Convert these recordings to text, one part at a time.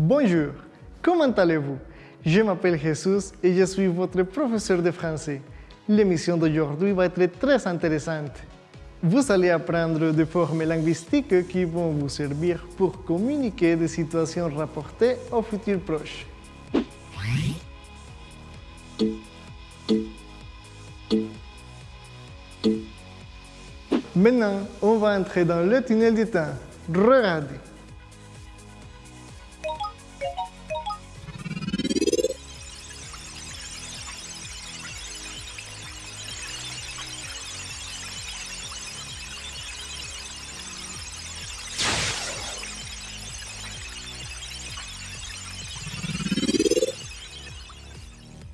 Bonjour, comment allez-vous? Je m'appelle Jesus et je suis votre professeur de français. L'émission d'aujourd'hui va être très intéressante. Vous allez apprendre des formes linguistiques qui vont vous servir pour communiquer des situations rapportées au futur proche. Maintenant, on va entrer dans le tunnel du temps. Regardez.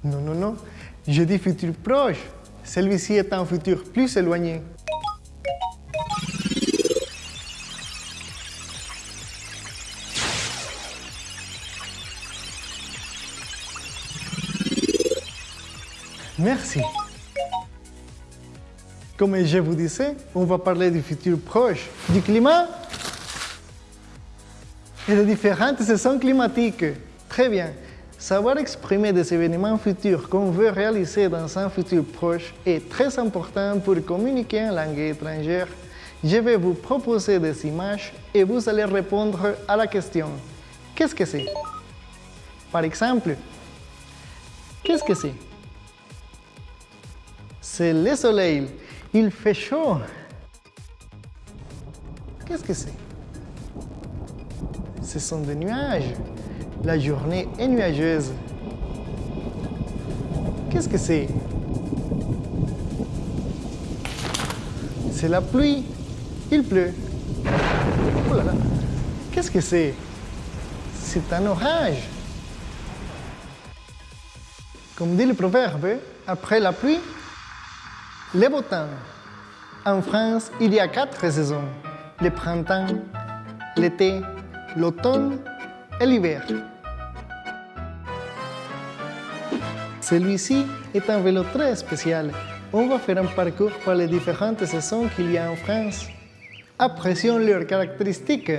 Non, non, non. Je dis futur proche. Celui-ci est un futur plus éloigné. Merci. Comme je vous disais, on va parler du futur proche, du climat et des différentes saisons climatiques. Très bien. Savoir exprimer des événements futurs qu'on veut réaliser dans un futur proche est très important pour communiquer en langue étrangère. Je vais vous proposer des images et vous allez répondre à la question Qu'est-ce que c'est? Par exemple, qu'est-ce que c'est? C'est le soleil. Il fait chaud. Qu'est-ce que c'est? Ce sont des nuages. La journée est nuageuse. Qu'est-ce que c'est? C'est la pluie. Il pleut. Oh là là. Qu'est-ce que c'est? C'est un orage. Comme dit le proverbe, après la pluie, le beau temps. En France, il y a quatre saisons. Le printemps, l'été, l'automne et l'hiver. Celui-ci est un vélo très spécial. On va faire un parcours par les différentes saisons qu'il y a en France. Apprécions leurs caractéristiques.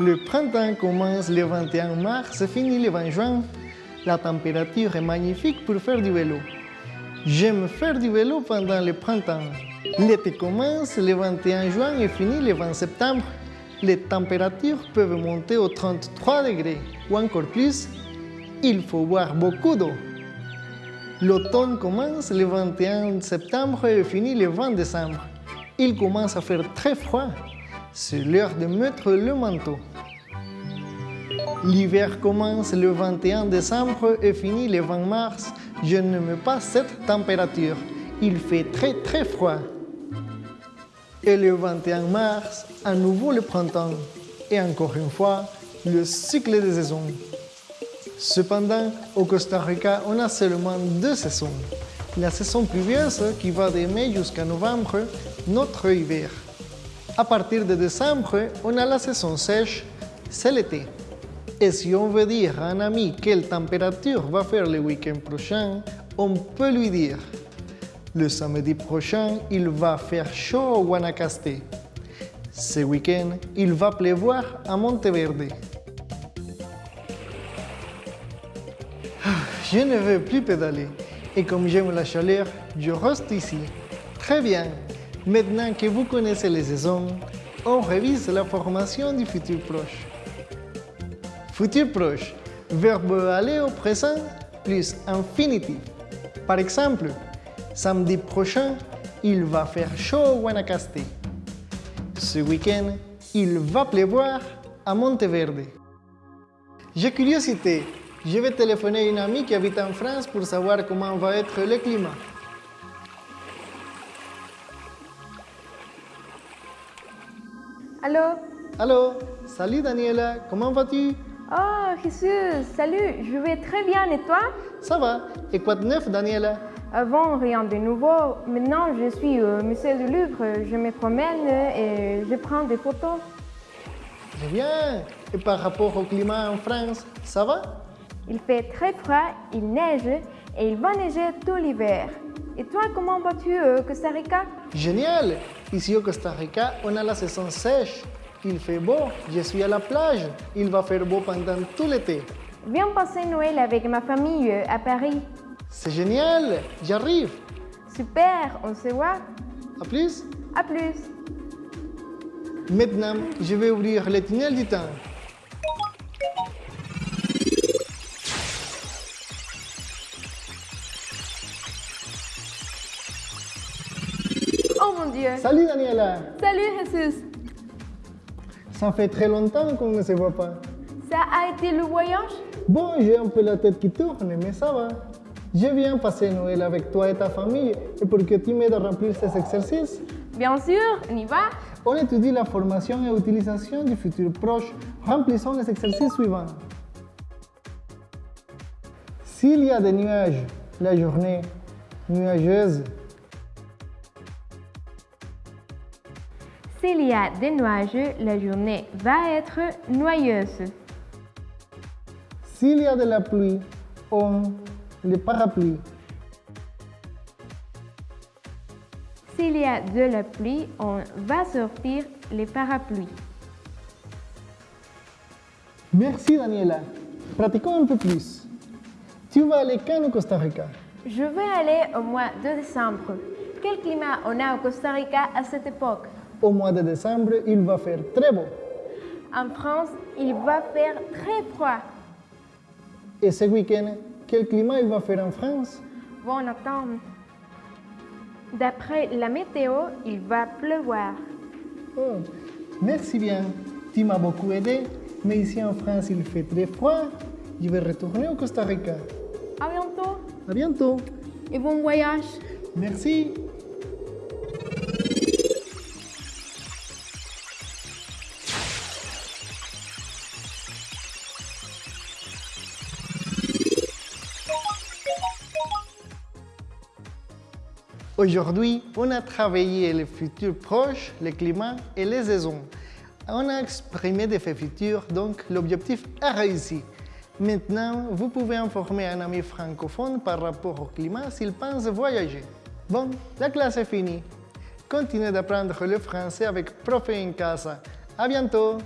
Le printemps commence le 21 mars et finit le 20 juin. La température est magnifique pour faire du vélo. J'aime faire du vélo pendant le printemps. L'été commence le 21 juin et finit le 20 septembre. Les températures peuvent monter aux 33 degrés ou encore plus. Il faut boire beaucoup d'eau. L'automne commence le 21 septembre et finit le 20 décembre. Il commence à faire très froid. C'est l'heure de mettre le manteau. L'hiver commence le 21 décembre et finit le 20 mars. Je n'aime pas cette température. Il fait très très froid. Et le 21 mars, à nouveau le printemps. Et encore une fois, le cycle des saisons. Cependant, au Costa Rica, on a seulement deux saisons. La saison pluvieuse qui va de mai jusqu'à novembre, notre hiver. À partir de décembre, on a la saison sèche, c'est l'été. Et si on veut dire à un ami quelle température va faire le week-end prochain, on peut lui dire le samedi prochain, il va faire chaud au Guanacaste. Ce week-end, il va pleuvoir à Monteverde. Je ne veux plus pédaler. Et comme j'aime la chaleur, je reste ici. Très bien. Maintenant que vous connaissez les saisons, on révise la formation du futur proche. Futur proche, verbe aller au présent plus infinitif. Par exemple, samedi prochain, il va faire chaud au Guanacaste. Ce week-end, il va pleuvoir à Monteverde. J'ai curiosité. Je vais téléphoner à une amie qui habite en France pour savoir comment va être le climat. Allô? Allô, salut Daniela, comment vas-tu? Oh, Jésus, salut, je vais très bien. Et toi? Ça va, et quoi de neuf Daniela? Avant, rien de nouveau. Maintenant, je suis au musée du Louvre, je me promène et je prends des photos. Très bien, et par rapport au climat en France, ça va? Il fait très froid, il neige et il va neiger tout l'hiver. Et toi, comment vas-tu au Costa Rica? Génial Ici au Costa Rica, on a la saison sèche. Il fait beau, je suis à la plage. Il va faire beau pendant tout l'été. Viens passer Noël avec ma famille euh, à Paris. C'est génial, j'arrive. Super, on se voit. À plus. À plus. Maintenant, je vais ouvrir le tunnel du temps. Mon Dieu. Salut Daniela. Salut Jesus. Ça fait très longtemps qu'on ne se voit pas. Ça a été le voyage? Bon, j'ai un peu la tête qui tourne, mais ça va. Je viens passer Noël avec toi et ta famille et pour que tu m'aides à remplir ces exercices, Bien sûr, on y va. on étudie la formation et utilisation du futur proche. Remplissons les exercices suivants. S'il y a des nuages, la journée nuageuse. S'il y a des nuages, la journée va être noyeuse. S'il y a de la pluie, on le parapluie. S'il y a de la pluie, on va sortir les parapluies. Merci Daniela. Pratiquons un peu plus. Tu vas aller quand au Costa Rica? Je vais aller au mois de décembre. Quel climat on a au Costa Rica à cette époque? Au mois de décembre, il va faire très beau. En France, il va faire très froid. Et ce week-end, quel climat il va faire en France? Bon, attends. D'après la météo, il va pleuvoir. Oh, merci bien. Tu m'as beaucoup aidé, mais ici en France, il fait très froid. Je vais retourner au Costa Rica. À bientôt À bientôt. et bon voyage. Merci. Aujourd'hui, on a travaillé le futur proche, le climat et les saisons. On a exprimé des faits futurs, donc l'objectif est réussi. Maintenant, vous pouvez informer un ami francophone par rapport au climat s'il pense voyager. Bon, la classe est finie. Continuez d'apprendre le français avec Prof en Casa. À bientôt!